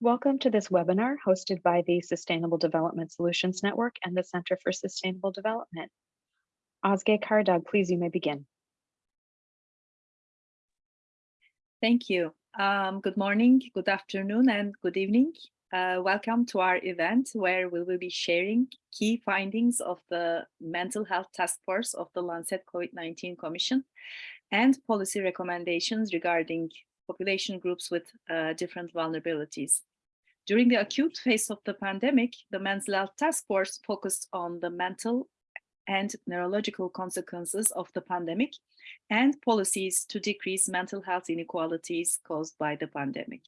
Welcome to this webinar hosted by the Sustainable Development Solutions Network and the Center for Sustainable Development. Ozge Karadag, please, you may begin. Thank you. Um, good morning, good afternoon, and good evening. Uh, welcome to our event where we will be sharing key findings of the Mental Health Task Force of the Lancet COVID-19 Commission and policy recommendations regarding population groups with uh, different vulnerabilities. During the acute phase of the pandemic, the Mental Health Task Force focused on the mental and neurological consequences of the pandemic and policies to decrease mental health inequalities caused by the pandemic.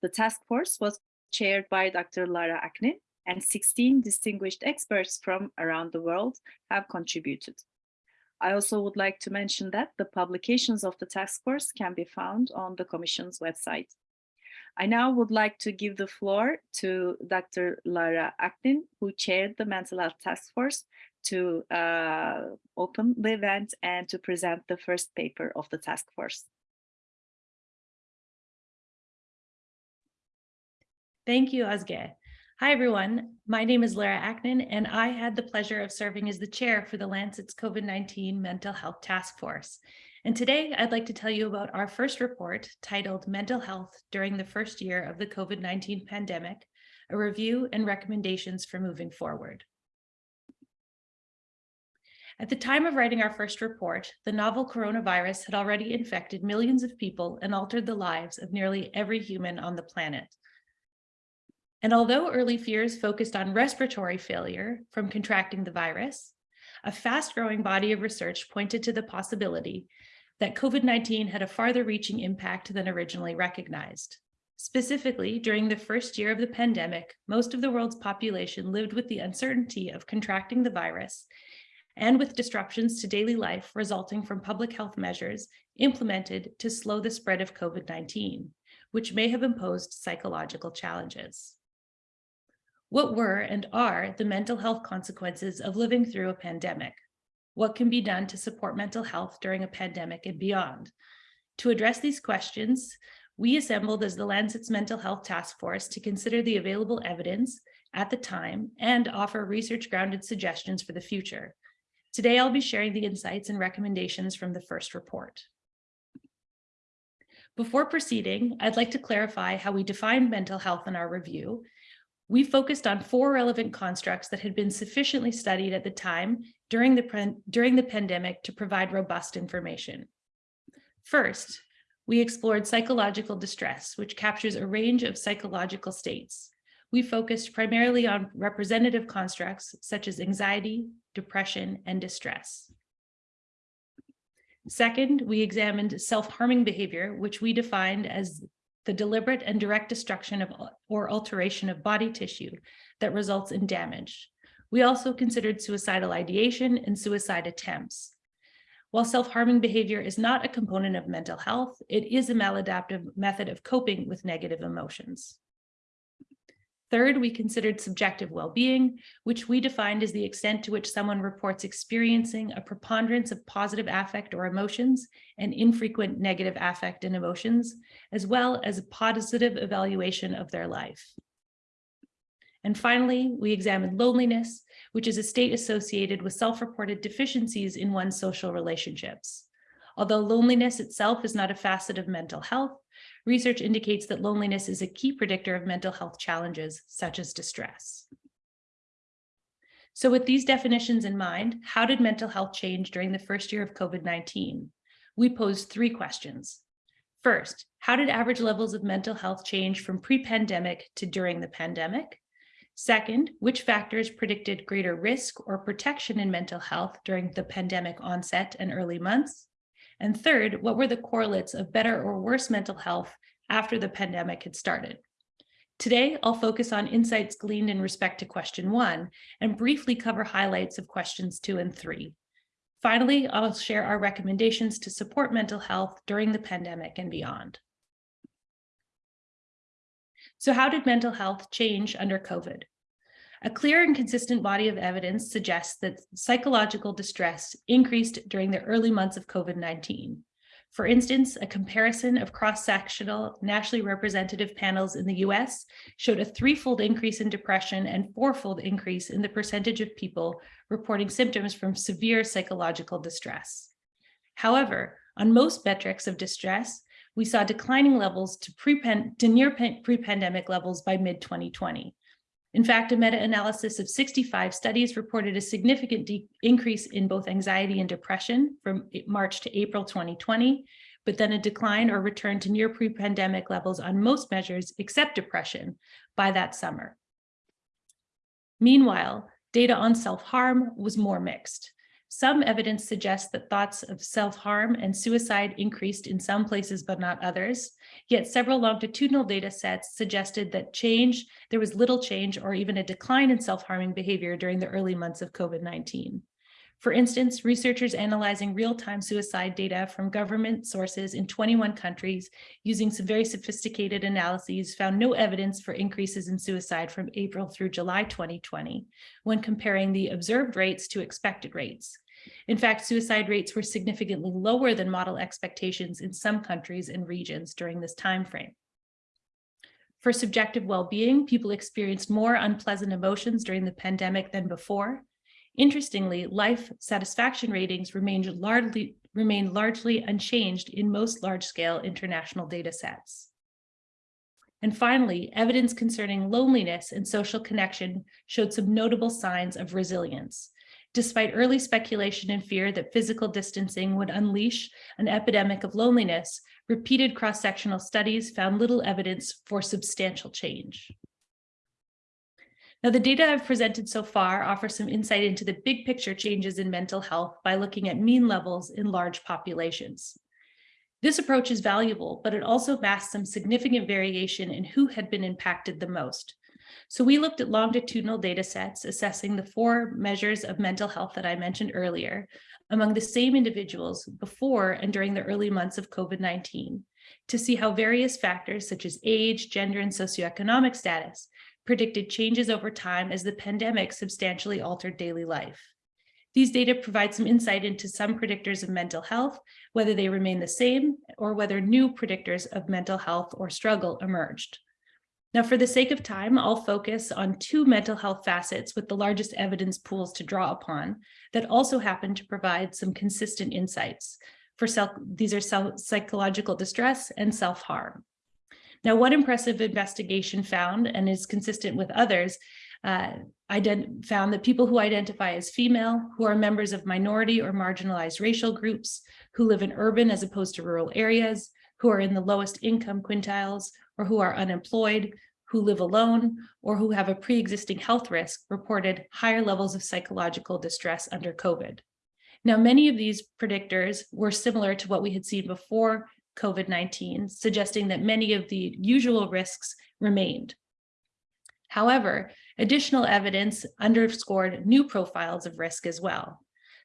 The task force was chaired by Dr. Lara Aknin and 16 distinguished experts from around the world have contributed. I also would like to mention that the publications of the task force can be found on the Commission's website. I now would like to give the floor to Dr. Lara Aknin, who chaired the Mental Health Task Force, to uh, open the event and to present the first paper of the task force. Thank you, Ozge. Hi, everyone. My name is Lara Aknin, and I had the pleasure of serving as the chair for the Lancet's COVID-19 Mental Health Task Force. And today I'd like to tell you about our first report titled Mental Health During the First Year of the COVID-19 Pandemic, a review and recommendations for moving forward. At the time of writing our first report, the novel coronavirus had already infected millions of people and altered the lives of nearly every human on the planet. And although early fears focused on respiratory failure from contracting the virus, a fast-growing body of research pointed to the possibility that COVID-19 had a farther reaching impact than originally recognized. Specifically, during the first year of the pandemic, most of the world's population lived with the uncertainty of contracting the virus and with disruptions to daily life resulting from public health measures implemented to slow the spread of COVID-19, which may have imposed psychological challenges. What were and are the mental health consequences of living through a pandemic? What can be done to support mental health during a pandemic and beyond? To address these questions, we assembled as the Lancet's Mental Health Task Force to consider the available evidence at the time and offer research-grounded suggestions for the future. Today, I'll be sharing the insights and recommendations from the first report. Before proceeding, I'd like to clarify how we defined mental health in our review we focused on four relevant constructs that had been sufficiently studied at the time during the, during the pandemic to provide robust information. First, we explored psychological distress, which captures a range of psychological states. We focused primarily on representative constructs such as anxiety, depression, and distress. Second, we examined self-harming behavior, which we defined as the deliberate and direct destruction of or alteration of body tissue that results in damage. We also considered suicidal ideation and suicide attempts. While self-harming behavior is not a component of mental health, it is a maladaptive method of coping with negative emotions. Third, we considered subjective well-being, which we defined as the extent to which someone reports experiencing a preponderance of positive affect or emotions and infrequent negative affect and emotions, as well as a positive evaluation of their life. And finally, we examined loneliness, which is a state associated with self-reported deficiencies in one's social relationships. Although loneliness itself is not a facet of mental health, research indicates that loneliness is a key predictor of mental health challenges such as distress. So with these definitions in mind, how did mental health change during the first year of COVID-19? We posed three questions. First, how did average levels of mental health change from pre-pandemic to during the pandemic? Second, which factors predicted greater risk or protection in mental health during the pandemic onset and early months? And third, what were the correlates of better or worse mental health after the pandemic had started? Today, I'll focus on insights gleaned in respect to question one and briefly cover highlights of questions two and three. Finally, I'll share our recommendations to support mental health during the pandemic and beyond. So how did mental health change under COVID? A clear and consistent body of evidence suggests that psychological distress increased during the early months of COVID-19. For instance, a comparison of cross-sectional nationally representative panels in the US showed a threefold increase in depression and fourfold increase in the percentage of people reporting symptoms from severe psychological distress. However, on most metrics of distress, we saw declining levels to, pre to near pre-pandemic levels by mid-2020. In fact, a meta-analysis of 65 studies reported a significant increase in both anxiety and depression from March to April 2020, but then a decline or return to near pre-pandemic levels on most measures except depression by that summer. Meanwhile, data on self-harm was more mixed. Some evidence suggests that thoughts of self-harm and suicide increased in some places, but not others. Yet several longitudinal data sets suggested that change, there was little change or even a decline in self-harming behavior during the early months of COVID-19. For instance, researchers analyzing real-time suicide data from government sources in 21 countries using some very sophisticated analyses found no evidence for increases in suicide from April through July 2020 when comparing the observed rates to expected rates. In fact, suicide rates were significantly lower than model expectations in some countries and regions during this time frame. For subjective well-being, people experienced more unpleasant emotions during the pandemic than before. Interestingly, life satisfaction ratings remained largely, remained largely unchanged in most large-scale international data sets. And finally, evidence concerning loneliness and social connection showed some notable signs of resilience. Despite early speculation and fear that physical distancing would unleash an epidemic of loneliness, repeated cross-sectional studies found little evidence for substantial change. Now, the data I've presented so far offer some insight into the big picture changes in mental health by looking at mean levels in large populations. This approach is valuable, but it also masks some significant variation in who had been impacted the most. So we looked at longitudinal data sets assessing the four measures of mental health that I mentioned earlier among the same individuals before and during the early months of COVID-19 to see how various factors such as age, gender, and socioeconomic status predicted changes over time as the pandemic substantially altered daily life. These data provide some insight into some predictors of mental health, whether they remain the same or whether new predictors of mental health or struggle emerged. Now, for the sake of time, I'll focus on two mental health facets with the largest evidence pools to draw upon that also happen to provide some consistent insights. For self, these are self, psychological distress and self-harm. Now, one impressive investigation found, and is consistent with others, uh, found that people who identify as female, who are members of minority or marginalized racial groups, who live in urban as opposed to rural areas, who are in the lowest income quintiles, or who are unemployed, who live alone, or who have a pre-existing health risk reported higher levels of psychological distress under COVID. Now, many of these predictors were similar to what we had seen before COVID-19, suggesting that many of the usual risks remained. However, additional evidence underscored new profiles of risk as well.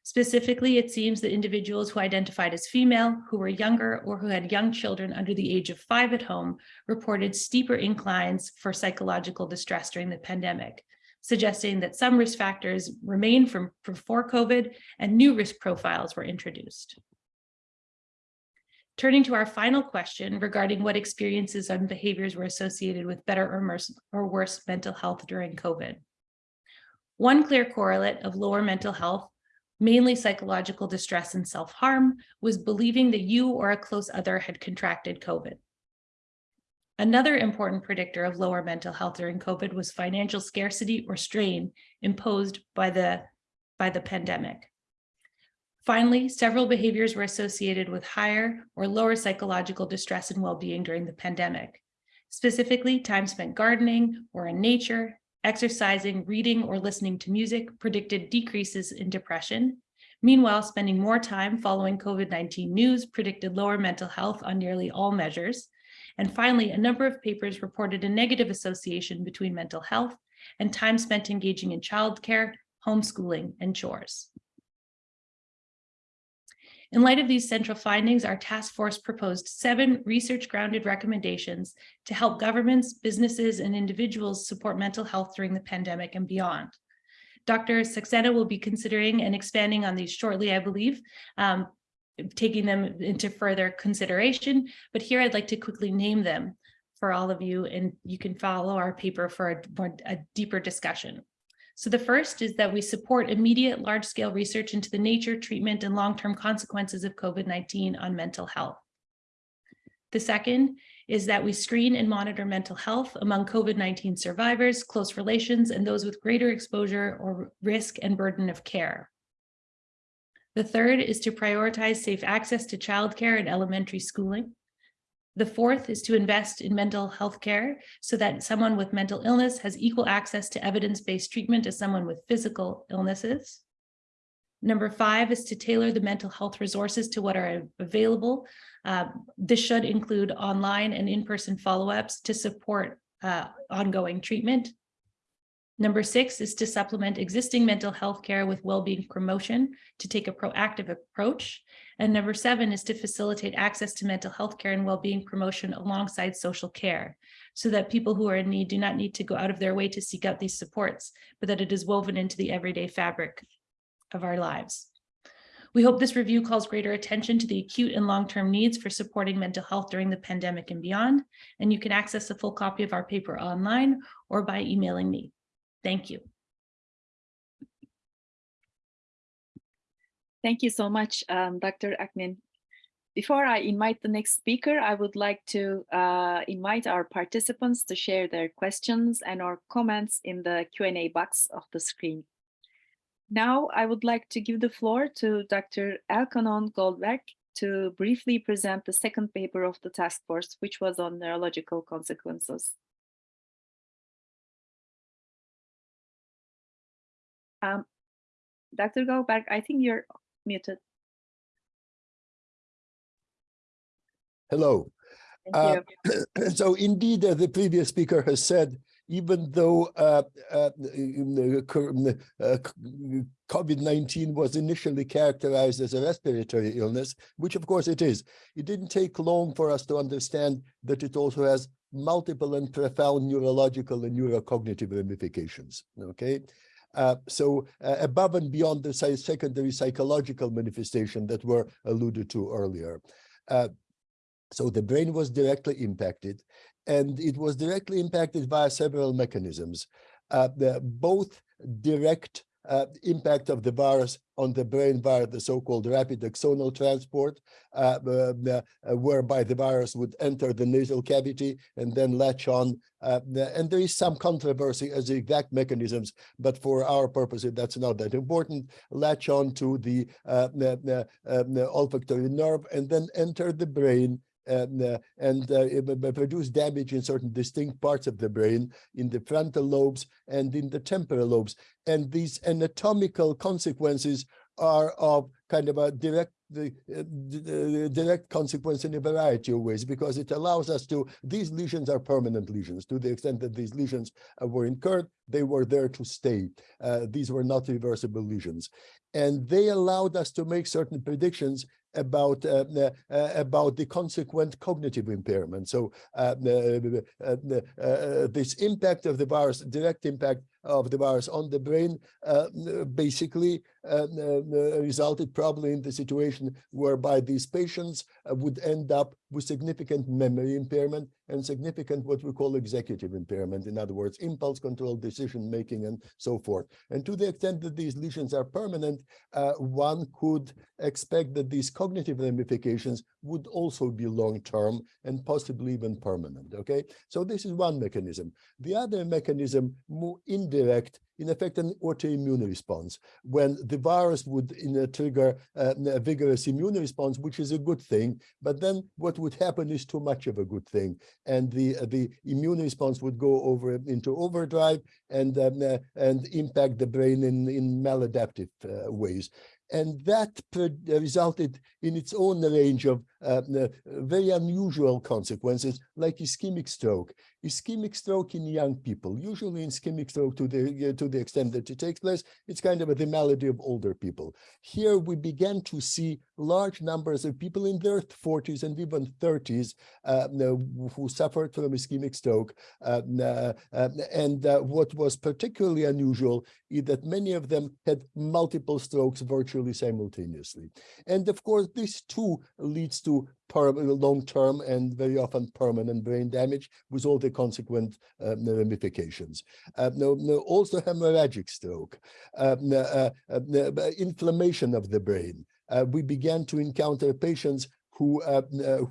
Specifically, it seems that individuals who identified as female, who were younger, or who had young children under the age of five at home reported steeper inclines for psychological distress during the pandemic, suggesting that some risk factors remain from before COVID and new risk profiles were introduced. Turning to our final question regarding what experiences and behaviors were associated with better or, or worse mental health during COVID. One clear correlate of lower mental health mainly psychological distress and self-harm, was believing that you or a close other had contracted COVID. Another important predictor of lower mental health during COVID was financial scarcity or strain imposed by the, by the pandemic. Finally, several behaviors were associated with higher or lower psychological distress and well-being during the pandemic. Specifically, time spent gardening or in nature, Exercising, reading, or listening to music predicted decreases in depression. Meanwhile, spending more time following COVID-19 news predicted lower mental health on nearly all measures. And finally, a number of papers reported a negative association between mental health and time spent engaging in childcare, homeschooling, and chores. In light of these central findings, our task force proposed seven research-grounded recommendations to help governments, businesses, and individuals support mental health during the pandemic and beyond. Dr. Saxena will be considering and expanding on these shortly, I believe. Um, taking them into further consideration, but here I'd like to quickly name them for all of you, and you can follow our paper for a, more, a deeper discussion. So the first is that we support immediate large-scale research into the nature, treatment, and long-term consequences of COVID-19 on mental health. The second is that we screen and monitor mental health among COVID-19 survivors, close relations, and those with greater exposure or risk and burden of care. The third is to prioritize safe access to childcare and elementary schooling. The fourth is to invest in mental health care so that someone with mental illness has equal access to evidence-based treatment as someone with physical illnesses. Number five is to tailor the mental health resources to what are available. Uh, this should include online and in-person follow-ups to support uh, ongoing treatment. Number six is to supplement existing mental health care with well-being promotion to take a proactive approach. And number seven is to facilitate access to mental health care and well-being promotion alongside social care so that people who are in need do not need to go out of their way to seek out these supports, but that it is woven into the everyday fabric of our lives. We hope this review calls greater attention to the acute and long-term needs for supporting mental health during the pandemic and beyond, and you can access a full copy of our paper online or by emailing me. Thank you. Thank you so much, um, Dr. Aknin. Before I invite the next speaker, I would like to uh, invite our participants to share their questions and or comments in the Q&A box of the screen. Now, I would like to give the floor to Dr. Elkhonon Goldberg to briefly present the second paper of the task force, which was on neurological consequences. Um, Dr. Goldberg, I think you're muted. Hello. Uh. So indeed, uh, the previous speaker has said, even though uh, uh, in the cur- in the, uh, COVID-19 was initially characterized as a respiratory illness, which of course it is, it didn't take long for us to understand that it also has multiple and profound neurological and neurocognitive ramifications, okay? Uh, so uh, above and beyond the secondary psychological manifestation that were alluded to earlier. Uh, so the brain was directly impacted and it was directly impacted by several mechanisms. Uh, the, both direct uh, impact of the virus on the brain via the so-called rapid axonal transport, uh, uh, uh, whereby the virus would enter the nasal cavity and then latch on. Uh, and there is some controversy as the exact mechanisms, but for our purposes, that's not that important. Latch on to uh, uh, the olfactory nerve and then enter the brain and, uh, and uh, produce damage in certain distinct parts of the brain, in the frontal lobes and in the temporal lobes. And these anatomical consequences are of kind of a direct the uh, d- d- direct consequence in a variety of ways because it allows us to these lesions are permanent lesions. To the extent that these lesions uh, were incurred they were there to stay. Uh, these were not reversible lesions. And they allowed us to make certain predictions about uh, uh, about the consequent cognitive impairment. So uh, this impact of the virus, direct impact of the virus on the brain, uh, basically uh, resulted probably in the situation whereby these patients would end up with significant memory impairment and significant what we call executive impairment. In other words, impulse control, decision making, and so forth. And to the extent that these lesions are permanent, uh, one could expect that these cognitive ramifications would also be long-term and possibly even permanent, okay? So this is one mechanism. The other mechanism, more indirect, in effect, an autoimmune response, when the virus would in a trigger uh, a vigorous immune response, which is a good thing, but then what would happen is too much of a good thing. And the, uh, the immune response would go over into overdrive and, um, uh, and impact the brain in, in maladaptive uh, ways. And that resulted in its own range of uh, uh, very unusual consequences like ischemic stroke. Ischemic stroke in young people, usually in ischemic stroke to the, uh, to the extent that it takes place, it's kind of the malady of older people. Here we began to see large numbers of people in their 40s and even 30s uh, who suffered from ischemic stroke. Uh, uh, and what was particularly unusual is that many of them had multiple strokes virtually simultaneously. And of course, this too leads to long-term and very often permanent brain damage with all the consequent uh, ramifications. Uh, no, no, also hemorrhagic stroke, um, uh, uh, inflammation of the brain. Uh, we began to encounter patients who uh,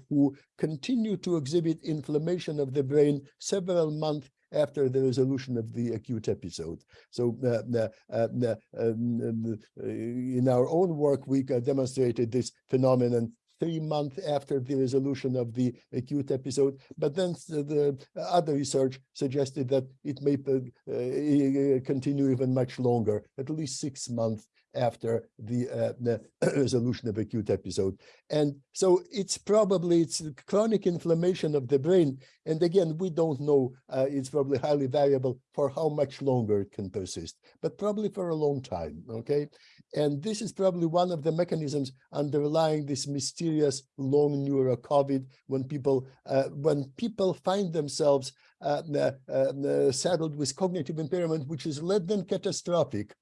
who continue to exhibit inflammation of the brain several months after the resolution of the acute episode. So uh, uh, uh, um, in our own work, we demonstrated this phenomenon three months after the resolution of the acute episode. But then the other research suggested that it may uh, continue even much longer, at least six months after the, uh, the resolution of acute episode. And so it's probably it's chronic inflammation of the brain. And again, we don't know, uh, it's probably highly variable for how much longer it can persist, but probably for a long time, okay? And this is probably one of the mechanisms underlying this mysterious long neuro COVID when people, uh, when people find themselves uh, uh, uh, saddled with cognitive impairment, which is less than catastrophic,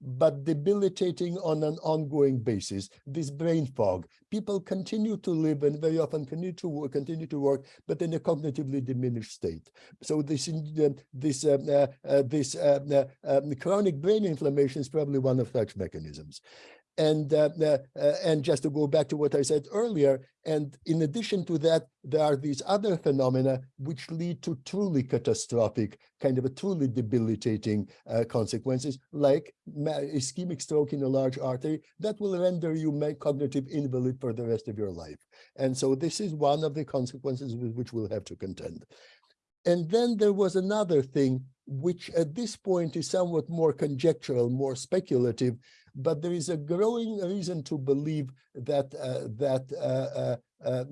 but debilitating on an ongoing basis, this brain fog. People continue to live and very often continue to work, continue to work, but in a cognitively diminished state. So this uh, this uh, uh, uh this uh, uh, um, chronic brain inflammation is probably one of such mechanisms. And uh, uh, and just to go back to what I said earlier, and in addition to that, there are these other phenomena which lead to truly catastrophic, kind of a truly debilitating uh, consequences, like ischemic stroke in a large artery that will render you cognitive invalid for the rest of your life. And so this is one of the consequences with which we'll have to contend. And then there was another thing, which at this point is somewhat more conjectural, more speculative, but there is a growing reason to believe that uh, that uh, uh,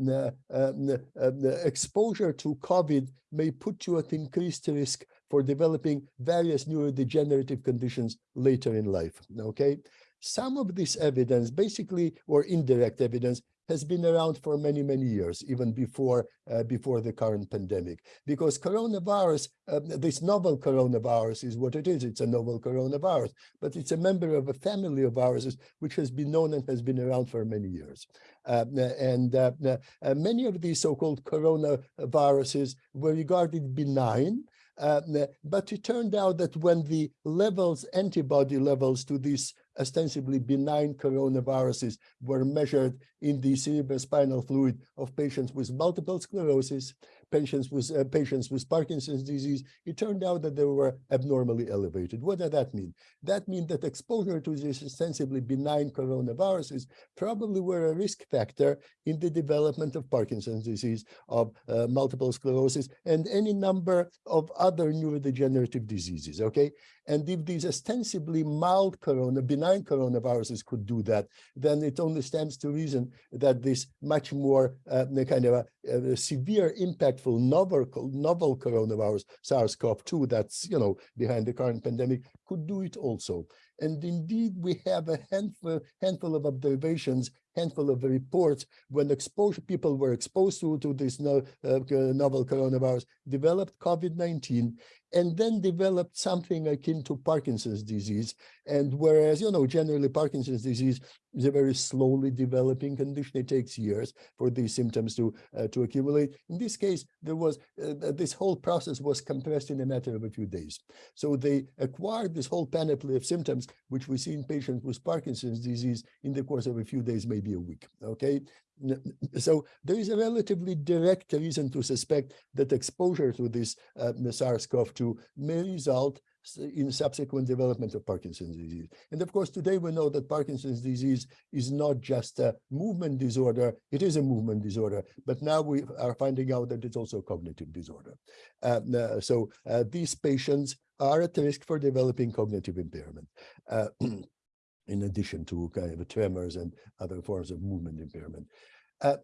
exposure to COVID may put you at increased risk for developing various neurodegenerative conditions later in life. Okay, some of this evidence, basically or indirect evidence, has been around for many, many years, even before uh, before the current pandemic. Because coronavirus, uh, this novel coronavirus is what it is. It's a novel coronavirus, but it's a member of a family of viruses which has been known and has been around for many years. Uh, and uh, uh, many of these so-called coronaviruses were regarded benign, uh, but it turned out that when the levels, antibody levels to these ostensibly benign coronaviruses were measured in the cerebrospinal fluid of patients with multiple sclerosis, patients with uh, patients with Parkinson's disease, it turned out that they were abnormally elevated. What does that mean? That means that exposure to these ostensibly benign coronaviruses probably were a risk factor in the development of Parkinson's disease, of uh, multiple sclerosis, and any number of other neurodegenerative diseases, okay? And if these ostensibly mild corona, benign coronaviruses could do that, then it only stands to reason that this much more uh, kind of a, a severe impactful novel, novel coronavirus, SARS-CoV-2, that's, you know, behind the current pandemic, could do it also. And indeed, we have a handful, handful of observations, handful of reports when exposure people were exposed to, to this no, uh, novel coronavirus, developed COVID-19, and then developed something akin to Parkinson's disease. And whereas, you know, generally Parkinson's disease is a very slowly developing condition. It takes years for these symptoms to uh, to accumulate. In this case, there was uh, this whole process was compressed in a matter of a few days. So they acquired this whole panoply of symptoms, which we see in patients with Parkinson's disease in the course of a few days, maybe a week. Okay, so there is a relatively direct reason to suspect that exposure to this uh, SARS-CoV-2 may result in subsequent development of Parkinson's disease. And of course, today we know that Parkinson's disease is not just a movement disorder, it is a movement disorder, but now we are finding out that it's also a cognitive disorder. Uh, so uh, these patients are at risk for developing cognitive impairment. In addition to kind of tremors and other forms of movement impairment. Uh,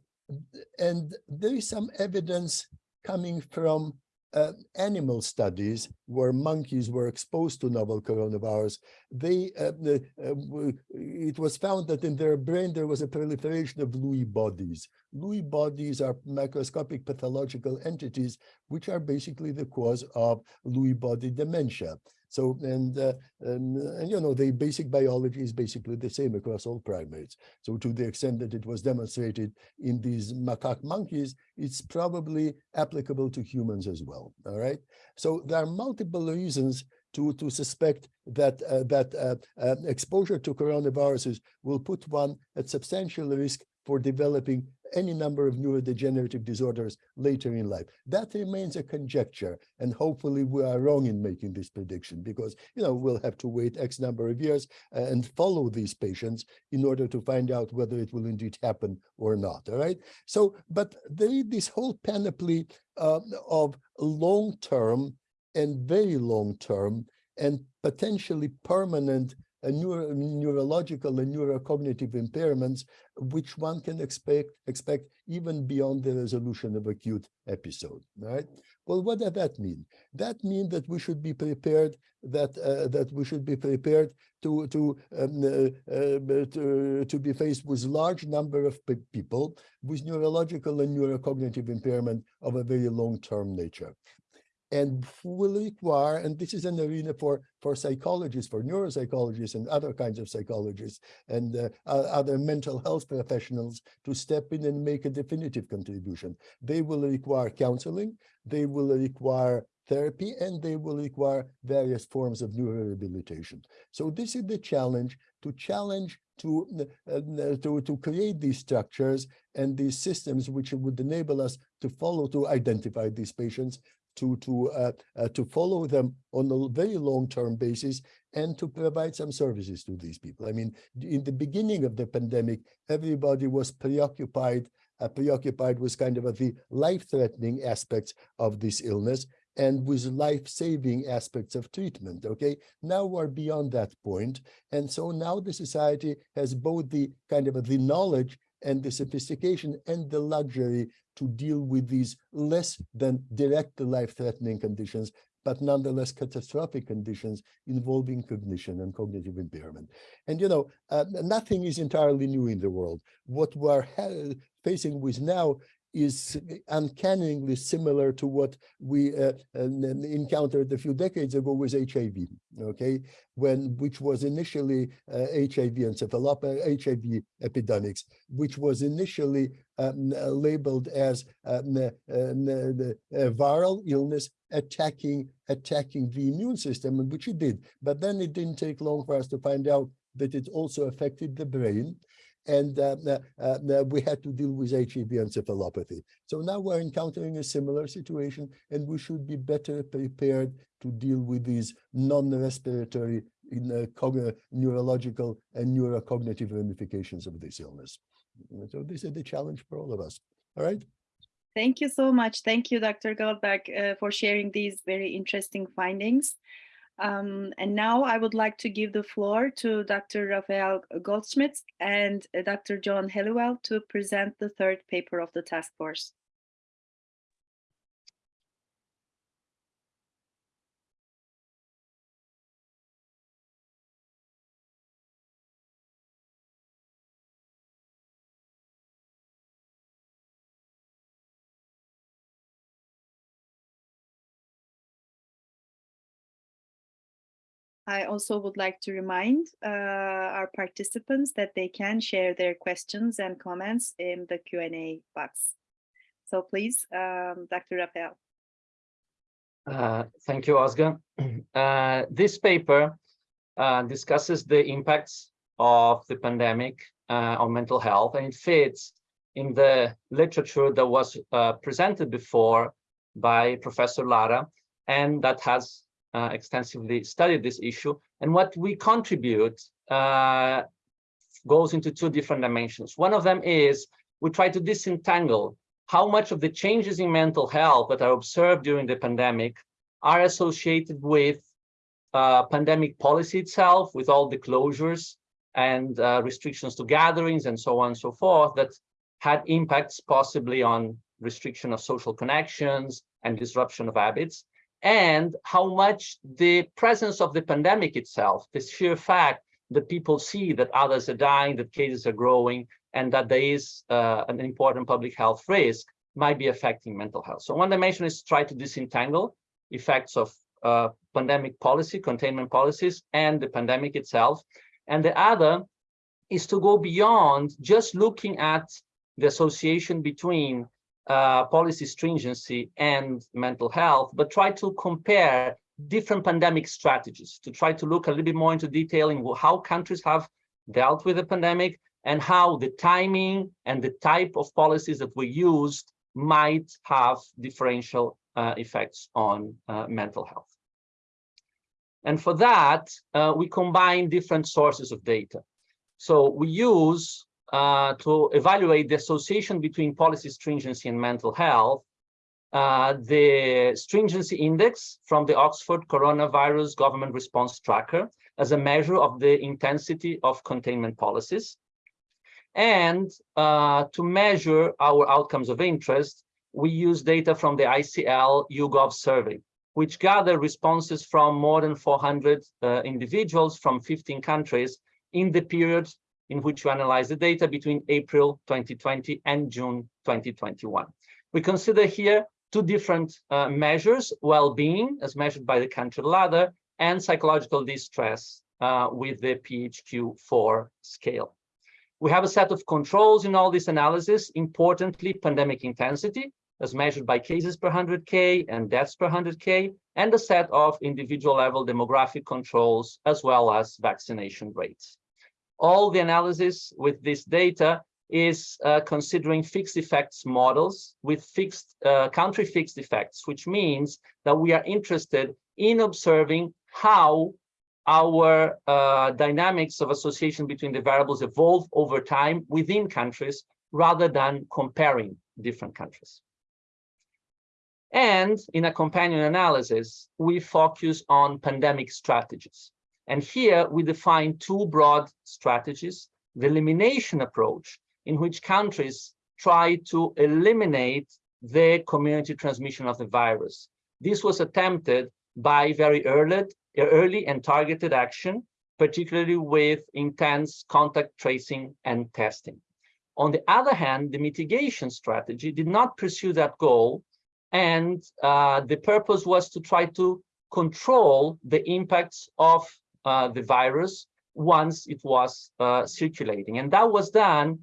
and there is some evidence coming from uh, animal studies where monkeys were exposed to novel coronavirus, they uh, uh, it was found that in their brain there was a proliferation of Lewy bodies. Lewy bodies are microscopic pathological entities which are basically the cause of Lewy body dementia. So and, uh, and and you know the basic biology is basically the same across all primates. So to the extent that it was demonstrated in these macaque monkeys, it's probably applicable to humans as well. All right. So there are multiple reasons to to suspect that uh, that uh, uh, exposure to coronaviruses will put one at substantial risk for developing any number of neurodegenerative disorders later in life. That remains a conjecture, and hopefully we are wrong in making this prediction because you know we'll have to wait X number of years uh, and follow these patients in order to find out whether it will indeed happen or not. All right. So, but there is this whole panoply uh, of long-term and very long-term and potentially permanent neuro neurological and neurocognitive impairments, which one can expect expect even beyond the resolution of acute episode. Right? Well, what does that mean? That means that we should be prepared that uh, that we should be prepared to to um, uh, uh, to, to be faced with large number of pe- people with neurological and neurocognitive impairment of a very long-term nature and will require, and this is an arena for, for psychologists, for neuropsychologists and other kinds of psychologists and uh, other mental health professionals to step in and make a definitive contribution. They will require counseling, they will require therapy, and they will require various forms of neurorehabilitation. So this is the challenge, to challenge to, uh, uh, to, to create these structures and these systems which would enable us to follow, to identify these patients, to to uh, uh, to follow them on a very long-term basis and to provide some services to these people. I mean, in the beginning of the pandemic, everybody was preoccupied uh, preoccupied with kind of the life-threatening aspects of this illness and with life-saving aspects of treatment. Okay, now we're beyond that point, and so now the society has both the kind of the knowledge and the sophistication and the luxury to deal with these less than direct life-threatening conditions, but nonetheless catastrophic conditions involving cognition and cognitive impairment. And you know, uh, nothing is entirely new in the world. What we're facing with now is uncannily similar to what we uh, encountered a few decades ago with HIV. Okay, when which was initially uh, HIV encephalopathy, HIV epidemics, which was initially um, uh, labeled as um, uh, n- a viral illness attacking attacking the immune system, which it did. But then it didn't take long for us to find out that it also affected the brain. And uh, uh, uh, we had to deal with HIV encephalopathy. So now we're encountering a similar situation, and we should be better prepared to deal with these non-respiratory in, neurological and neurocognitive ramifications of this illness. So this is the challenge for all of us. All right. Thank you so much. Thank you, Dr. Goldberg, uh, for sharing these very interesting findings. Um, and now I would like to give the floor to Dr. Rafael Goldszmidt and uh, Dr. John Helliwell to present the third paper of the task force. I also would like to remind uh, our participants that they can share their questions and comments in the Q&A box. So please, um, Dr. Rafael. Uh, Thank you, Oscar. Uh, This paper uh, discusses the impacts of the pandemic uh, on mental health, and it fits in the literature that was uh, presented before by Professor Lara, and that has uh, extensively studied this issue. And what we contribute uh, goes into two different dimensions. One of them is we try to disentangle how much of the changes in mental health that are observed during the pandemic are associated with uh, pandemic policy itself, with all the closures and uh, restrictions to gatherings and so on and so forth that had impacts possibly on restriction of social connections and disruption of habits, and how much the presence of the pandemic itself, the sheer fact that people see that others are dying, that cases are growing, and that there is uh, an important public health risk might be affecting mental health. So one dimension is try to disentangle effects of uh, pandemic policy, containment policies, and the pandemic itself. And the other is to go beyond just looking at the association between uh, policy stringency and mental health, but try to compare different pandemic strategies to try to look a little bit more into detail in how countries have dealt with the pandemic and how the timing and the type of policies that were used might have differential uh, effects on uh, mental health. And for that, uh, we combine different sources of data. So we use uh, to evaluate the association between policy stringency and mental health, uh, the stringency index from the Oxford Coronavirus Government Response Tracker as a measure of the intensity of containment policies. And uh, to measure our outcomes of interest, we use data from the ICL YouGov survey, which gather responses from more than 400 uh, individuals from 15 countries in the period in which we analyze the data between April 2020 and June 2021. We consider here two different uh, measures, well-being as measured by the Cantril ladder and psychological distress uh, with the PHQ-4 scale. We have a set of controls in all this analysis, importantly, pandemic intensity, as measured by cases per 100K and deaths per 100K, and a set of individual level demographic controls, as well as vaccination rates. All the analysis with this data is uh, considering fixed effects models with fixed uh, country fixed effects, which means that we are interested in observing how our uh, dynamics of association between the variables evolve over time within countries rather than comparing different countries. And in a companion analysis, we focus on pandemic strategies. And here we define two broad strategies, the elimination approach, in which countries try to eliminate the community transmission of the virus. This was attempted by very early, early and targeted action, particularly with intense contact tracing and testing. On the other hand, the mitigation strategy did not pursue that goal, and uh, the purpose was to try to control the impacts of the virus once it was uh, circulating. And that was done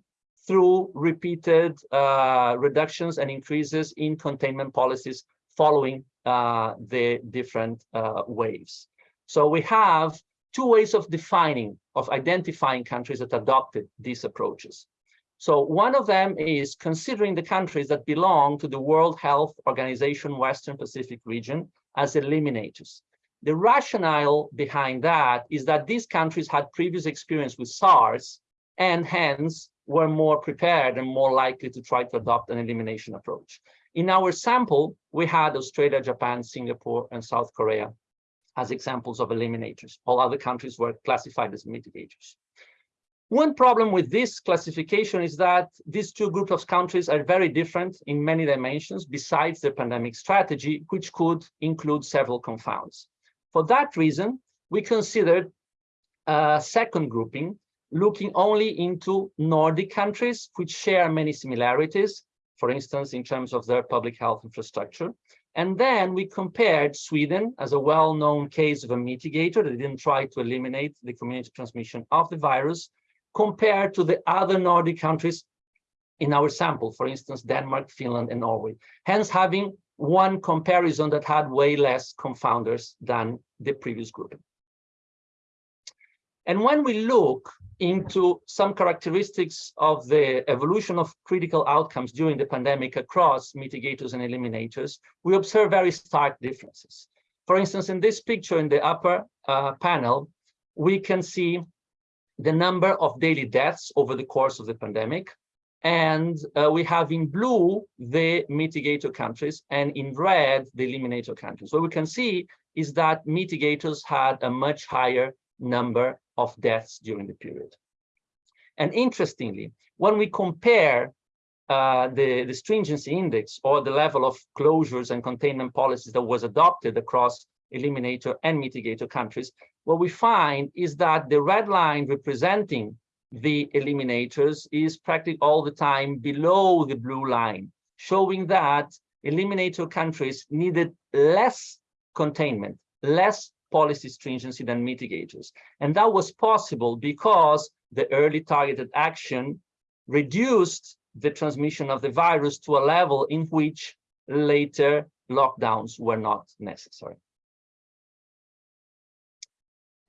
through repeated uh, reductions and increases in containment policies following uh, the different uh, waves. So we have two ways of defining, of identifying countries that adopted these approaches. So one of them is considering the countries that belong to the World Health Organization Western Pacific region as eliminators. The rationale behind that is that these countries had previous experience with SARS and hence were more prepared and more likely to try to adopt an elimination approach. In our sample, we had Australia, Japan, Singapore, and South Korea as examples of eliminators. All other countries were classified as mitigators. One problem with this classification is that these two groups of countries are very different in many dimensions besides the pandemic strategy, which could include several confounds. For that reason, we considered a second grouping, looking only into Nordic countries, which share many similarities, for instance, in terms of their public health infrastructure. And then we compared Sweden as a well-known case of a mitigator that didn't try to eliminate the community transmission of the virus, compared to the other Nordic countries in our sample, for instance, Denmark, Finland, and Norway. Hence, having one comparison that had way less confounders than the previous group. And when we look into some characteristics of the evolution of critical outcomes during the pandemic across mitigators and eliminators, we observe very stark differences. For instance, in this picture in the upper uh, panel, we can see the number of daily deaths over the course of the pandemic, and uh, we have in blue the mitigator countries and in red the eliminator countries. What we can see is that mitigators had a much higher number of deaths during the period. And interestingly, when we compare uh, the, the stringency index or the level of closures and containment policies that was adopted across eliminator and mitigator countries, what we find is that the red line representing the eliminators is practically all the time below the blue line, showing that eliminator countries needed less containment, less policy stringency than mitigators. And that was possible because the early targeted action reduced the transmission of the virus to a level in which later lockdowns were not necessary.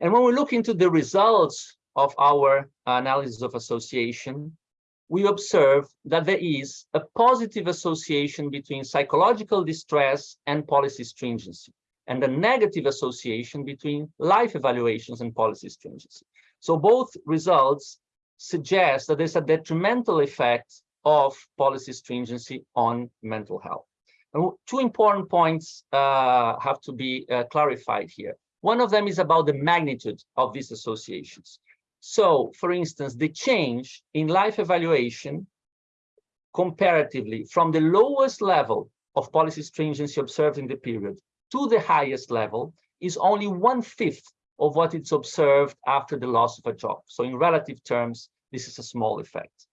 And when we look into the results of our analysis of association, we observe that there is a positive association between psychological distress and policy stringency, and a negative association between life evaluations and policy stringency. So both results suggest that there's a detrimental effect of policy stringency on mental health. And two important points uh, have to be uh, clarified here. One of them is about the magnitude of these associations. So, for instance, the change in life evaluation comparatively from the lowest level of policy stringency observed in the period to the highest level is only one-fifth of what is observed after the loss of a job. So in relative terms, this is a small effect.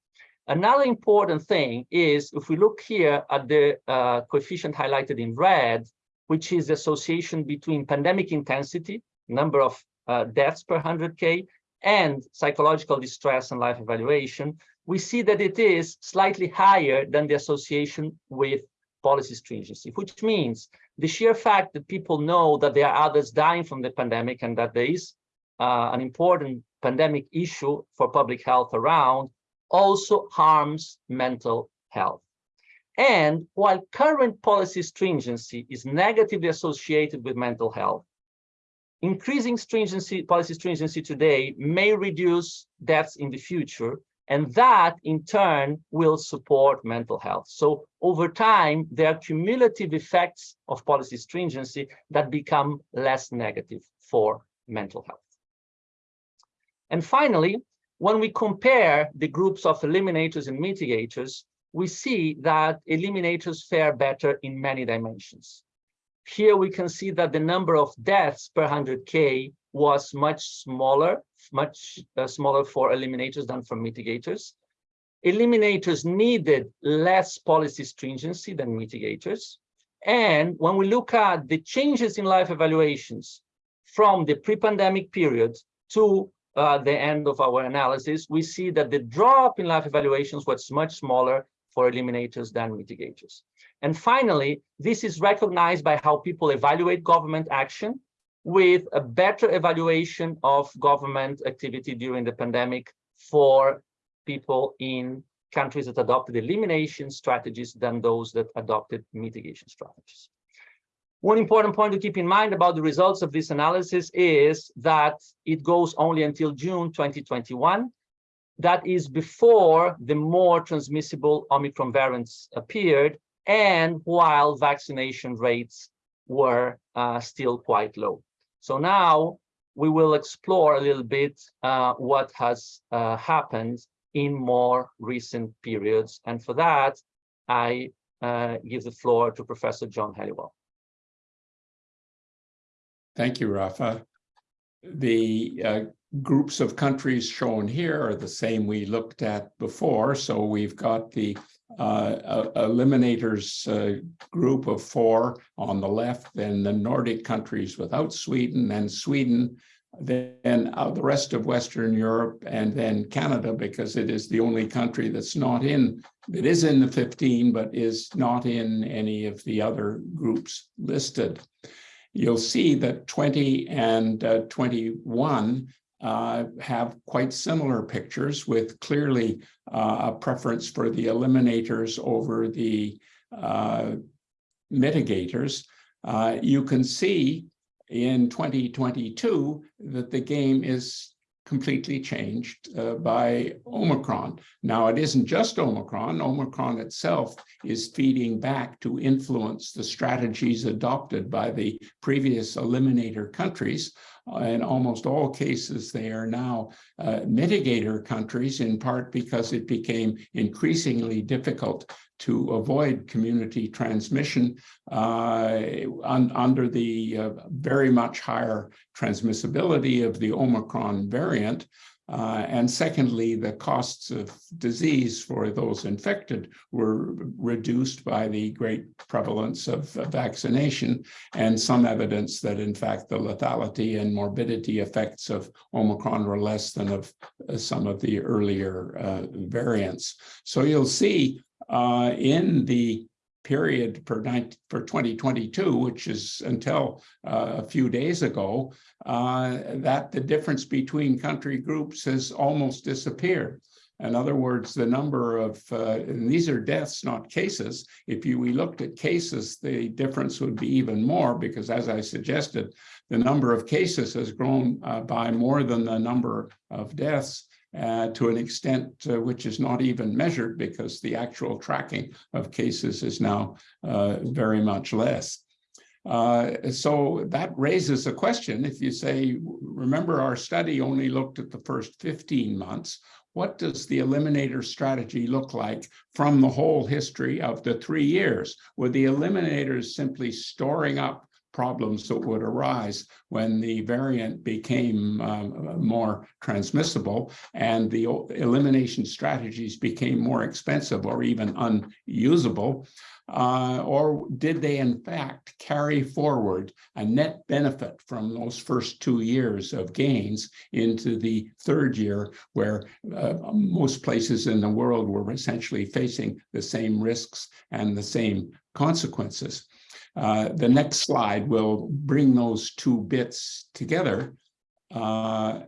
Another important thing is if we look here at the uh, coefficient highlighted in red, which is the association between pandemic intensity, number of uh, deaths per 100K, and psychological distress and life evaluation, we see that it is slightly higher than the association with policy stringency, which means the sheer fact that people know that there are others dying from the pandemic and that there is uh, an important pandemic issue for public health around also harms mental health. And while current policy stringency is negatively associated with mental health, increasing stringency, policy stringency today may reduce deaths in the future, and that in turn will support mental health. So over time, there are cumulative effects of policy stringency that become less negative for mental health. And finally, when we compare the groups of eliminators and mitigators, we see that eliminators fare better in many dimensions. Here we can see that the number of deaths per 100K was much smaller, much uh, smaller for eliminators than for mitigators. Eliminators needed less policy stringency than mitigators. And when we look at the changes in life evaluations from the pre-pandemic period to uh, the end of our analysis, we see that the drop in life evaluations was much smaller for eliminators than mitigators. And finally, this is recognized by how people evaluate government action with a better evaluation of government activity during the pandemic for people in countries that adopted elimination strategies than those that adopted mitigation strategies. One important point to keep in mind about the results of this analysis is that it goes only until June 2021. That is before the more transmissible Omicron variants appeared and while vaccination rates were uh, still quite low. So now we will explore a little bit uh, what has uh, happened in more recent periods. And for that, I uh, give the floor to Professor John Helliwell. Thank you, Rafa. The uh, groups of countries shown here are the same we looked at before. So we've got the uh, eliminators uh, group of four on the left, then the Nordic countries without Sweden, and Sweden, then uh, the rest of Western Europe, and then Canada, because it is the only country that's not in, it is in the 15, but is not in any of the other groups listed you'll see that 20 and uh, 21 uh, have quite similar pictures with clearly uh, a preference for the eliminators over the uh, mitigators. Uh, you can see in 2022 that the game is completely changed uh, by Omicron. Now, it isn't just Omicron. Omicron itself is feeding back to influence the strategies adopted by the previous eliminator countries. In almost all cases, they are now uh, mitigator countries, in part because it became increasingly difficult to avoid community transmission uh, un under the uh, very much higher transmissibility of the Omicron variant. Uh, and secondly, the costs of disease for those infected were reduced by the great prevalence of vaccination and some evidence that in fact the lethality and morbidity effects of Omicron were less than of uh, some of the earlier uh, variants. So you'll see uh, in the period for, 19, for 2022, which is until uh, a few days ago, uh, that the difference between country groups has almost disappeared. In other words, the number of, uh, and these are deaths, not cases. If you, we looked at cases, the difference would be even more because as I suggested, the number of cases has grown uh, by more than the number of deaths uh, to an extent uh, which is not even measured because the actual tracking of cases is now uh, very much less. Uh, so that raises a question. If you say, remember our study only looked at the first 15 months, what does the eliminator strategy look like from the whole history of the three years? Were the eliminators simply storing up problems that would arise when the variant became um, more transmissible and the elimination strategies became more expensive or even unusable? Uh, or did they in fact carry forward a net benefit from those first two years of gains into the third year where uh, most places in the world were essentially facing the same risks and the same consequences? Uh, the next slide will bring those two bits together. Uh,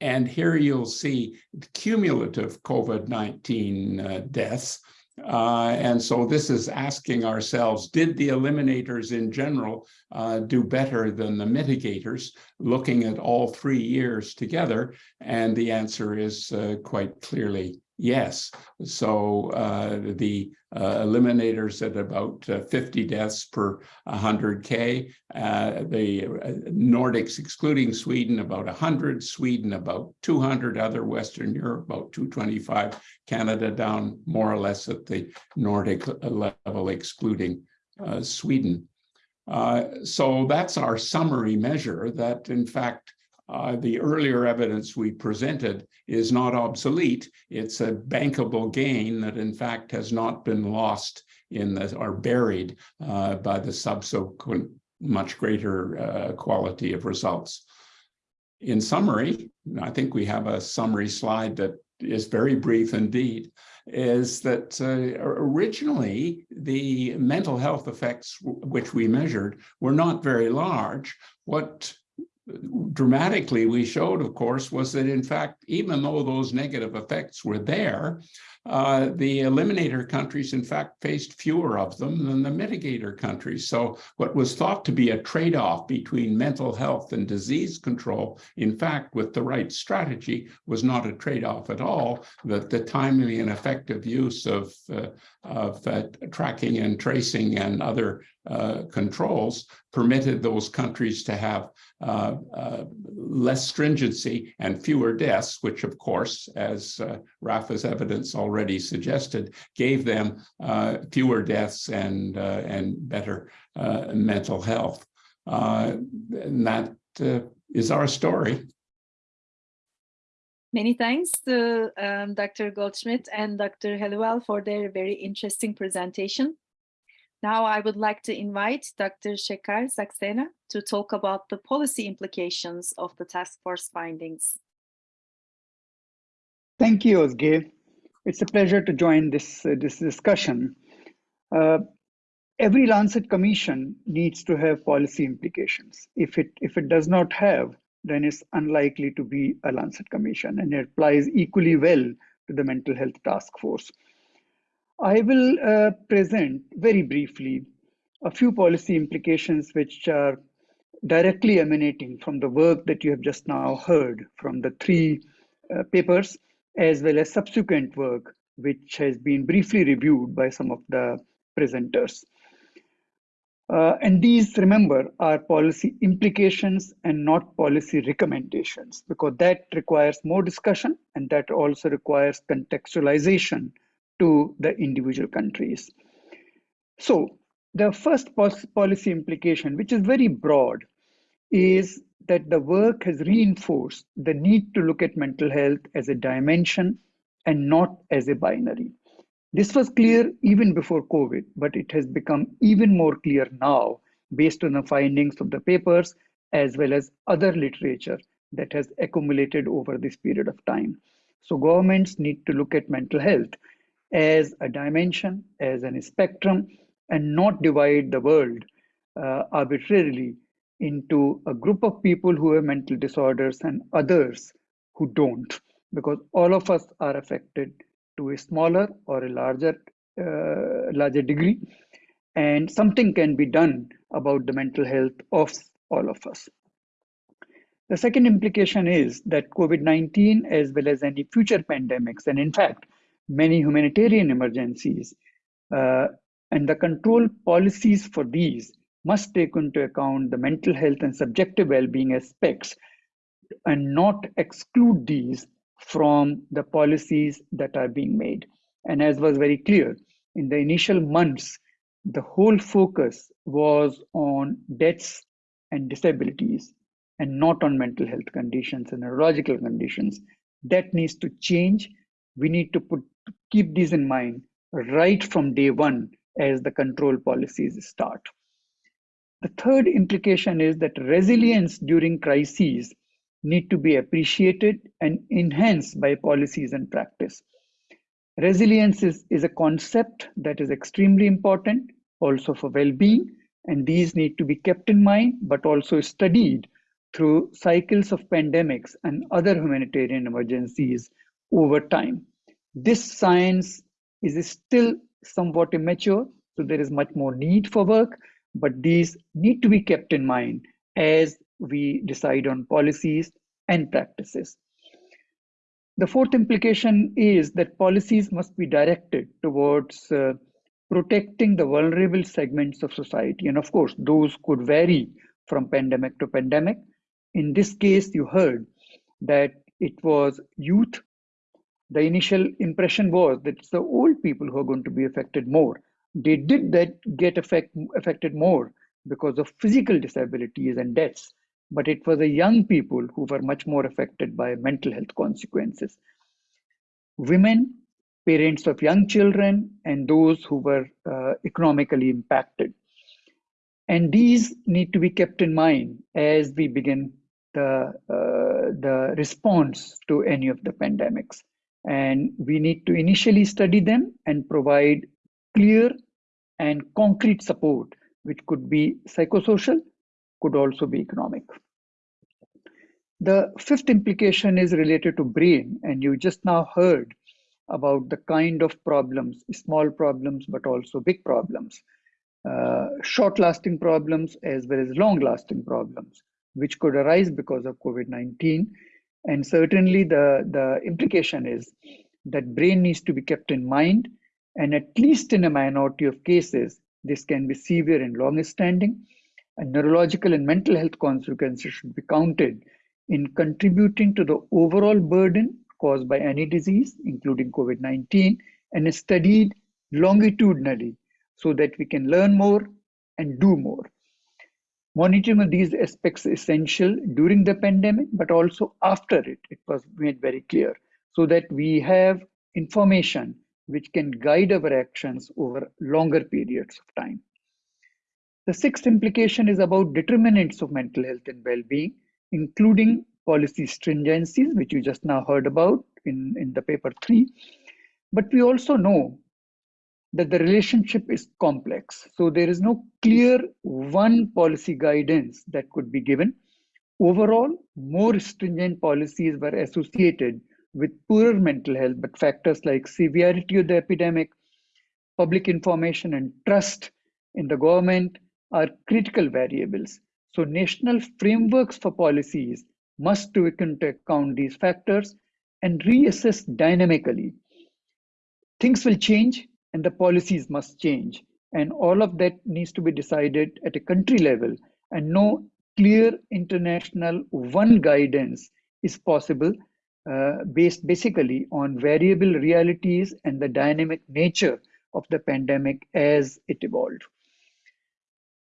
and here you'll see cumulative COVID-19 uh, deaths. Uh, and so this is asking ourselves, did the eliminators in general uh, do better than the mitigators, looking at all three years together? And the answer is uh, quite clearly Yes, so uh, the uh, eliminators at about uh, 50 deaths per 100K, uh, the uh, Nordics excluding Sweden about 100, Sweden about 200, other Western Europe about 225, Canada down more or less at the Nordic level excluding uh, Sweden. so that's our summary measure that in fact uh, the earlier evidence we presented is not obsolete. It's a bankable gain that in fact has not been lost in the, or buried uh, by the subsequent much greater uh, quality of results. In summary, I think we have a summary slide that is very brief indeed, is that uh, originally the mental health effects which we measured were not very large. What dramatically we showed, of course, was that in fact, even though those negative effects were there, uh, the eliminator countries, in fact, faced fewer of them than the mitigator countries. So what was thought to be a trade-off between mental health and disease control, in fact, with the right strategy, was not a trade-off at all, that the timely and effective use of, uh, of uh, tracking and tracing and other uh, controls permitted those countries to have uh, uh, less stringency and fewer deaths, which of course, as uh, Rafa's evidence already suggested, gave them uh, fewer deaths and, uh, and better uh, mental health. and that is our story. Many thanks to um, Dr. Goldszmidt and Dr. Helliwell for their very interesting presentation. Now I would like to invite Dr. Shekhar Saxena to talk about the policy implications of the task force findings. Thank you, Ozge. It's a pleasure to join this, uh, this discussion. Uh, every Lancet commission needs to have policy implications. If it, if it does not have, then it's unlikely to be a Lancet commission and it applies equally well to the mental health task force. I will uh, present very briefly a few policy implications which are directly emanating from the work that you have just now heard from the three uh, papers, as well as subsequent work, which has been briefly reviewed by some of the presenters. Uh, and these, remember, are policy implications and not policy recommendations, because that requires more discussion and that also requires contextualization to the individual countries. So the first policy implication, which is very broad, is that the work has reinforced the need to look at mental health as a dimension and not as a binary. This was clear even before COVID, but it has become even more clear now based on the findings of the papers as well as other literature that has accumulated over this period of time. So governments need to look at mental health as a dimension, as a spectrum, and not divide the world uh, arbitrarily into a group of people who have mental disorders and others who don't, because all of us are affected to a smaller or a larger, uh, larger degree, and something can be done about the mental health of all of us. The second implication is that COVID-19, as well as any future pandemics, and in fact, many humanitarian emergencies, uh, and the control policies for these must take into account the mental health and subjective well-being aspects and not exclude these from the policies that are being made. And as was very clear, in the initial months, the whole focus was on deaths and disabilities and not on mental health conditions and neurological conditions. That needs to change. We need to put keep these in mind right from day one as the control policies start. The third implication is that resilience during crises need to be appreciated and enhanced by policies and practice. Resilience is, is a concept that is extremely important also for well-being and these need to be kept in mind but also studied through cycles of pandemics and other humanitarian emergencies over time. This science is still somewhat immature, so there is much more need for work, but these need to be kept in mind as we decide on policies and practices. The fourth implication is that policies must be directed towards uh, protecting the vulnerable segments of society. And of course, those could vary from pandemic to pandemic. In this case, you heard that it was youth the initial impression was that it's the old people who are going to be affected more. They did that get affect, affected more because of physical disabilities and deaths, but it was the young people who were much more affected by mental health consequences. Women, parents of young children, and those who were uh, economically impacted. And these need to be kept in mind as we begin the, uh, the response to any of the pandemics. And we need to initially study them and provide clear and concrete support, which could be psychosocial, could also be economic. The fifth implication is related to brain, and you just now heard about the kind of problems, small problems, but also big problems, uh, short lasting problems as well as long lasting problems, which could arise because of COVID 19 and certainly the, the implication is that brain needs to be kept in mind. And at least in a minority of cases, this can be severe and long standing. And neurological and mental health consequences should be counted in contributing to the overall burden caused by any disease, including COVID 19, and studied longitudinally so that we can learn more and do more. Monitoring of these aspects is essential during the pandemic, but also after it, it was made very clear, so that we have information which can guide our actions over longer periods of time. The sixth implication is about determinants of mental health and well-being, including policy stringencies, which you just now heard about in, in the paper three. But we also know that the relationship is complex. So there is no clear one policy guidance that could be given. Overall, more stringent policies were associated with poorer mental health, but factors like severity of the epidemic, public information, and trust in the government are critical variables. So national frameworks for policies must take into account these factors and reassess dynamically. Things will change and the policies must change. And all of that needs to be decided at a country level and no clear international one guidance is possible uh, based basically on variable realities and the dynamic nature of the pandemic as it evolved.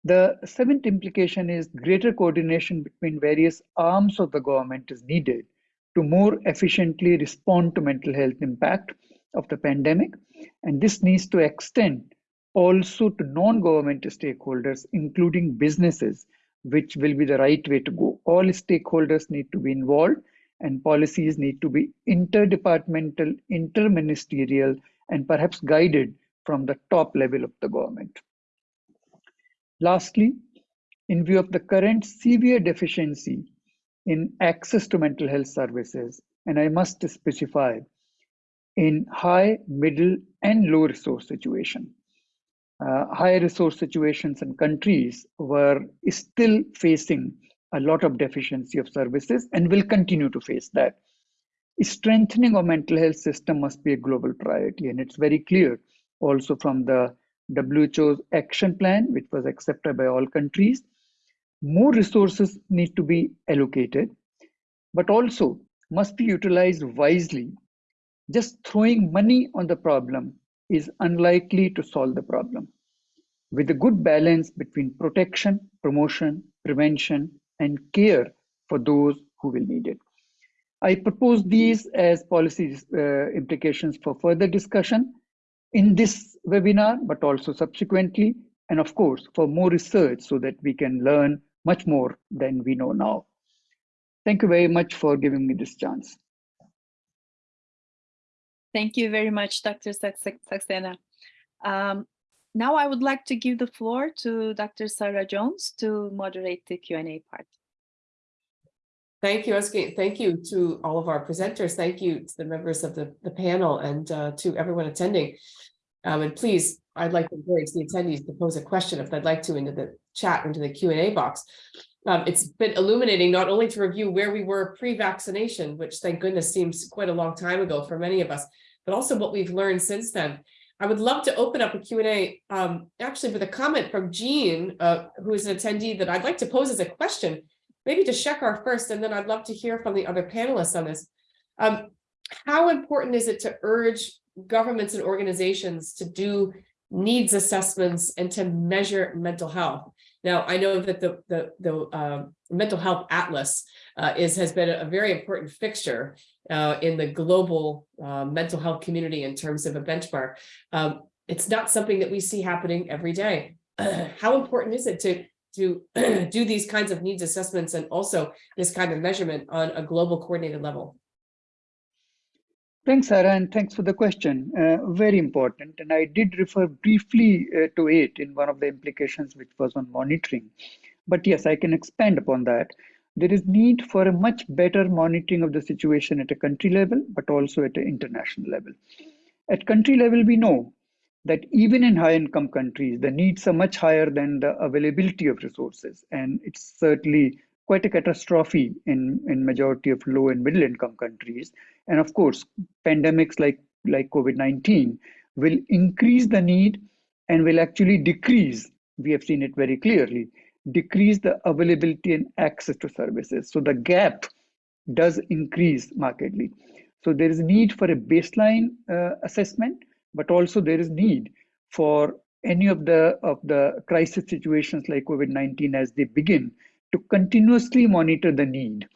The seventh implication is greater coordination between various arms of the government is needed to more efficiently respond to mental health impact of the pandemic. And this needs to extend also to non-government stakeholders, including businesses, which will be the right way to go. All stakeholders need to be involved and policies need to be interdepartmental, interministerial, and perhaps guided from the top level of the government. Lastly, in view of the current severe deficiency in access to mental health services, and I must specify, in high, middle, and low resource situation. Uh, high resource situations and countries were still facing a lot of deficiency of services and will continue to face that. Strengthening of mental health system must be a global priority, and it's very clear also from the WHO's action plan, which was accepted by all countries. More resources need to be allocated, but also must be utilized wisely. Just throwing money on the problem is unlikely to solve the problem. With a good balance between protection, promotion, prevention, and care for those who will need it. I propose these as policy uh, implications for further discussion in this webinar, but also subsequently, and of course, for more research so that we can learn much more than we know now. Thank you very much for giving me this chance. Thank you very much, Dr. Saxena. Um, now I would like to give the floor to Dr. Sarah Jones to moderate the Q&A part. Thank you, Özge. Thank you to all of our presenters. Thank you to the members of the, the panel and uh, to everyone attending. Um, and please, I'd like to encourage the attendees to pose a question if they'd like to into the chat, into the Q&A box. Um, it's been illuminating not only to review where we were pre-vaccination, which thank goodness seems quite a long time ago for many of us, but also what we've learned since then. I would love to open up a Q&A um, actually with a comment from Jean, uh, who is an attendee that I'd like to pose as a question maybe to Shekhar first, and then I'd love to hear from the other panelists on this. Um, how important is it to urge governments and organizations to do needs assessments and to measure mental health? Now, I know that the, the, the uh, mental health atlas uh, is has been a, very important fixture uh, in the global uh, mental health community in terms of a benchmark. Um, it's not something that we see happening every day. how important is it to to do these kinds of needs assessments and also this kind of measurement on a global coordinated level? Thanks, Sarah, and thanks for the question. Uh, very important. And I did refer briefly uh, to it in one of the implications, which was on monitoring. But yes, I can expand upon that. There is need for a much better monitoring of the situation at a country level, but also at an international level. At country level, we know that even in high income countries, the needs are much higher than the availability of resources. And it's certainly quite a catastrophe in, in majority of low and middle income countries. And of course, pandemics like, like COVID-19 will increase the need and will actually decrease, we have seen it very clearly, decrease the availability and access to services. So the gap does increase markedly. So there is a need for a baseline uh, assessment but also there is need for any of the of the crisis situations like covid-19 as they begin to continuously monitor the need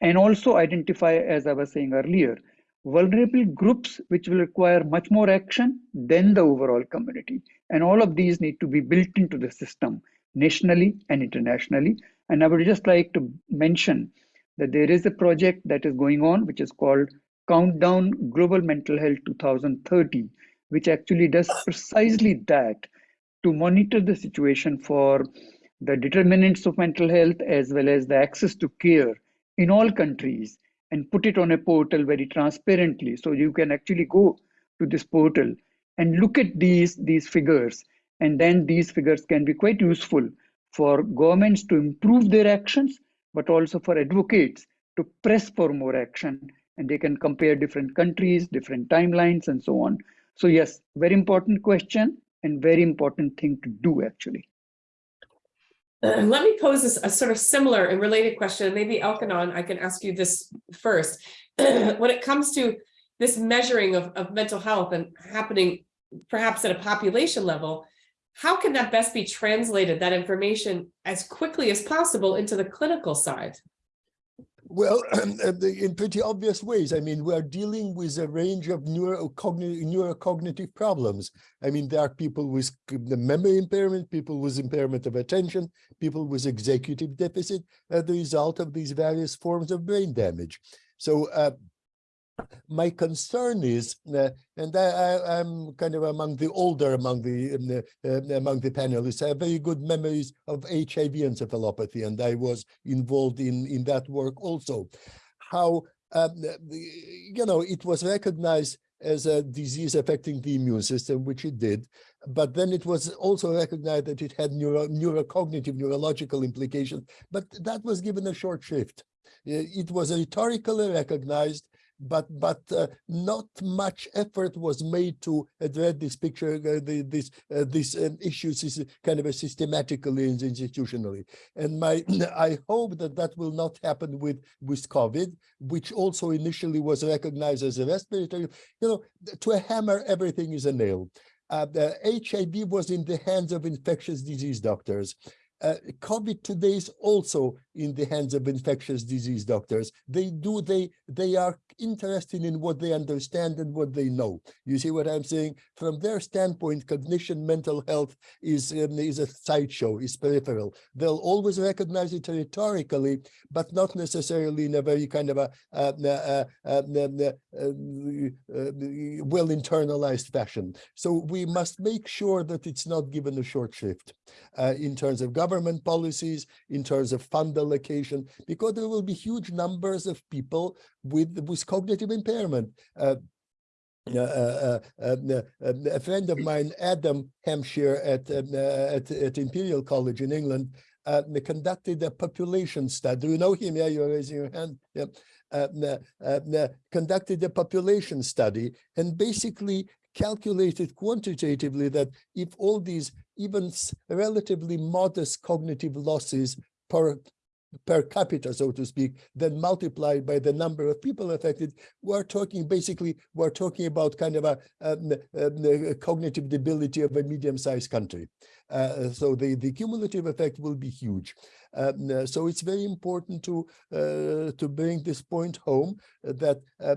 and also identify as i was saying earlier vulnerable groups which will require much more action than the overall community and all of these need to be built into the system nationally and internationally. And i would just like to mention that there is a project that is going on which is called countdown global mental health 2030 which actually does precisely that to monitor the situation for the determinants of mental health as well as the access to care in all countries and put it on a portal very transparently. So you can actually go to this portal and look at these these figures and then these figures can be quite useful for governments to improve their actions, but also for advocates to press for more action. And they can compare different countries, different timelines, and so on. So, yes, very important question and very important thing to do, actually. Let me pose this, a sort of similar and related question. Maybe Elkhonon, I can ask you this first. When it comes to this measuring of, of mental health and happening perhaps at a population level, how can that best be translated, that information, as quickly as possible into the clinical side? Well, uh, in pretty obvious ways. I mean, we are dealing with a range of neurocognitive, neurocognitive problems. I mean, there are people with the memory impairment, people with impairment of attention, people with executive deficit as the result of these various forms of brain damage. So uh, my concern is, uh, and I, I'm kind of among the older among the, um, uh, among the panelists. I have very good memories of HIV encephalopathy, and I was involved in in that work also. How um, you know it was recognized as a disease affecting the immune system, which it did, but then it was also recognized that it had neuro, neurocognitive, neurological implications, but that was given a short shrift. Uh, It was rhetorically recognized, but but uh, not much effort was made to address this picture, uh, the, this uh, these um, issues is kind of a systematically and institutionally. And my I hope that that will not happen with with COVID, which also initially was recognized as a respiratory. You know, to a hammer, everything is a nail. Uh, HIV was in the hands of infectious disease doctors. Uh, COVID today is also in the hands of infectious disease doctors. They do, they, they are interested in what they understand and what they know. You see what I'm saying? From their standpoint, cognition, mental health is, um, is a sideshow, is peripheral. They'll always recognize it rhetorically, but not necessarily in a very kind of a, well internalized fashion. So we must make sure that it's not given a short shrift uh, in terms of government policies, in terms of fund allocation, because there will be huge numbers of people with, with cognitive impairment. Uh, uh, uh, uh, uh, uh, a friend of mine, Adam Hampshire at, um, uh, at, at Imperial College in England, uh, conducted a population study. Do you know him? Yeah, you're raising your hand. Yeah. Uh, conducted a population study and basically calculated quantitatively that if all these even relatively modest cognitive losses per per capita, so to speak, then multiplied by the number of people affected, we're talking basically, we're talking about kind of a, um, cognitive debility of a medium-sized country. Uh, so the, the cumulative effect will be huge. Um, uh, so it's very important to uh, to bring this point home that uh,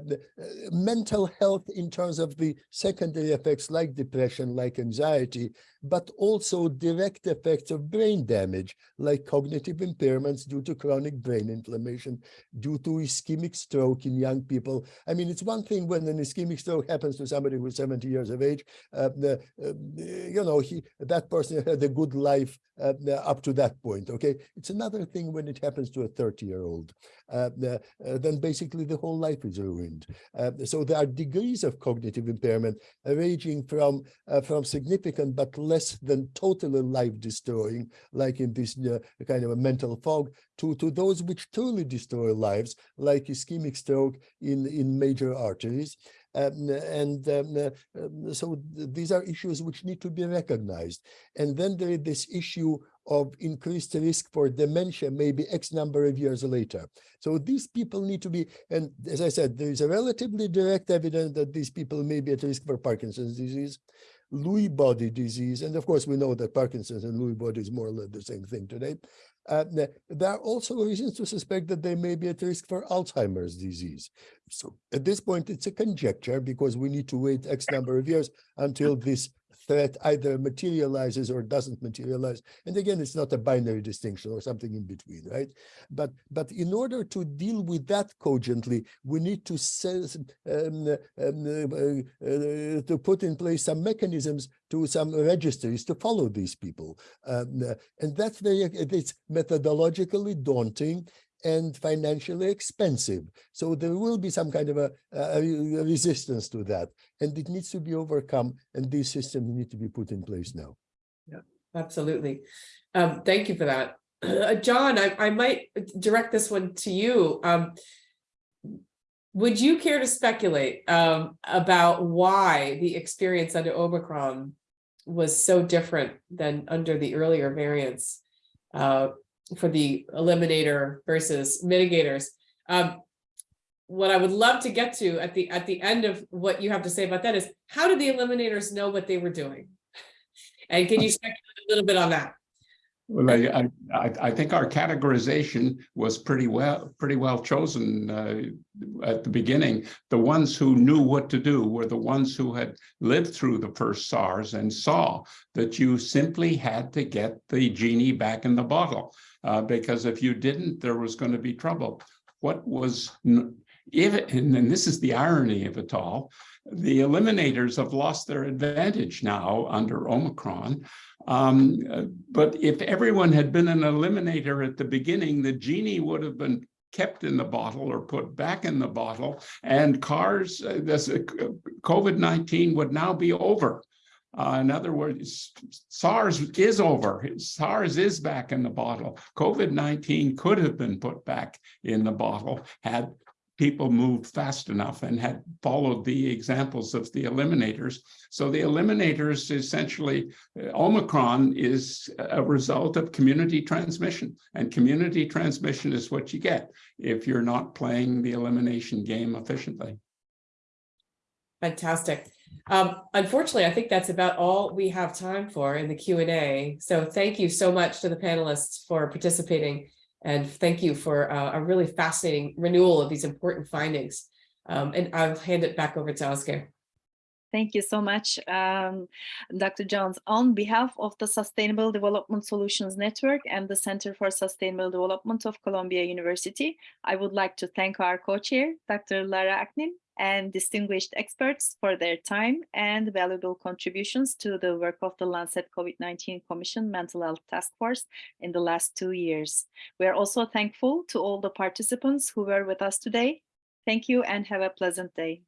mental health in terms of the secondary effects like depression, like anxiety, but also direct effects of brain damage, like cognitive impairments due to chronic brain inflammation, due to ischemic stroke in young people. I mean, it's one thing when an ischemic stroke happens to somebody who's 70 years of age, uh, uh, you know, he that person had a good life uh, up to that point, okay? It's another thing when it happens to a 30-year-old. Uh, uh, then basically the whole life is ruined. Uh, so there are degrees of cognitive impairment uh, ranging from uh, from significant but less than totally life destroying, like in this uh, kind of a mental fog, to to those which truly destroy lives, like ischemic stroke in in major arteries. Um, and um, uh, um, so th- these are issues which need to be recognized. And then there is this issue of increased risk for dementia maybe X number of years later. So these people need to be, and as I said, there is a relatively direct evidence that these people may be at risk for Parkinson's disease, Lewy body disease, and of course we know that Parkinson's and Lewy body is more or less the same thing today. Uh, there are also reasons to suspect that they may be at risk for Alzheimer's disease. So at this point, it's a conjecture because we need to wait X number of years until this threat either materializes or doesn't materialize. And again, it's not a binary distinction or something in between, right? But but in order to deal with that cogently, we need to sense, um, um, uh, uh, to put in place some mechanisms to some registries to follow these people. Um, uh, and that's very, it's methodologically daunting and financially expensive. So there will be some kind of a, a resistance to that, and it needs to be overcome. And these systems need to be put in place now. Yeah, absolutely. Um, thank you for that. Uh, John, I, I might direct this one to you. Um, would you care to speculate um, about why the experience under Omicron was so different than under the earlier variants uh, for the eliminator versus mitigators? Um, what I would love to get to at the at the end of what you have to say about that is how did the eliminators know what they were doing? And can you speculate a little bit on that? Well, I, I, I, think our categorization was pretty well, pretty well chosen uh, at the beginning. The ones who knew what to do were the ones who had lived through the first SARS and saw that you simply had to get the genie back in the bottle. Uh, because if you didn't, there was going to be trouble. What was, if, and then this is the irony of it all, the eliminators have lost their advantage now under Omicron. Um, but if everyone had been an eliminator at the beginning, the genie would have been kept in the bottle or put back in the bottle and SARS, uh, uh, COVID-19 would now be over. Uh, in other words, SARS is over. SARS is back in the bottle. COVID-19 could have been put back in the bottle had people moved fast enough and had followed the examples of the eliminators. So the eliminators essentially, uh, Omicron is a result of community transmission and community transmission is what you get if you're not playing the elimination game efficiently. Fantastic. Um, unfortunately, I think that's about all we have time for in the Q and A. So thank you so much to the panelists for participating. And thank you for uh, a really fascinating renewal of these important findings. Um, and I'll hand it back over to Oscar. Thank you so much, um, Dr. Jones. On behalf of the Sustainable Development Solutions Network and the Center for Sustainable Development of Columbia University, I would like to thank our co-chair, Dr. Lara Aknin, and distinguished experts for their time and valuable contributions to the work of the Lancet COVID-19 Commission Mental Health Task Force in the last two years. We are also thankful to all the participants who were with us today. Thank you and have a pleasant day.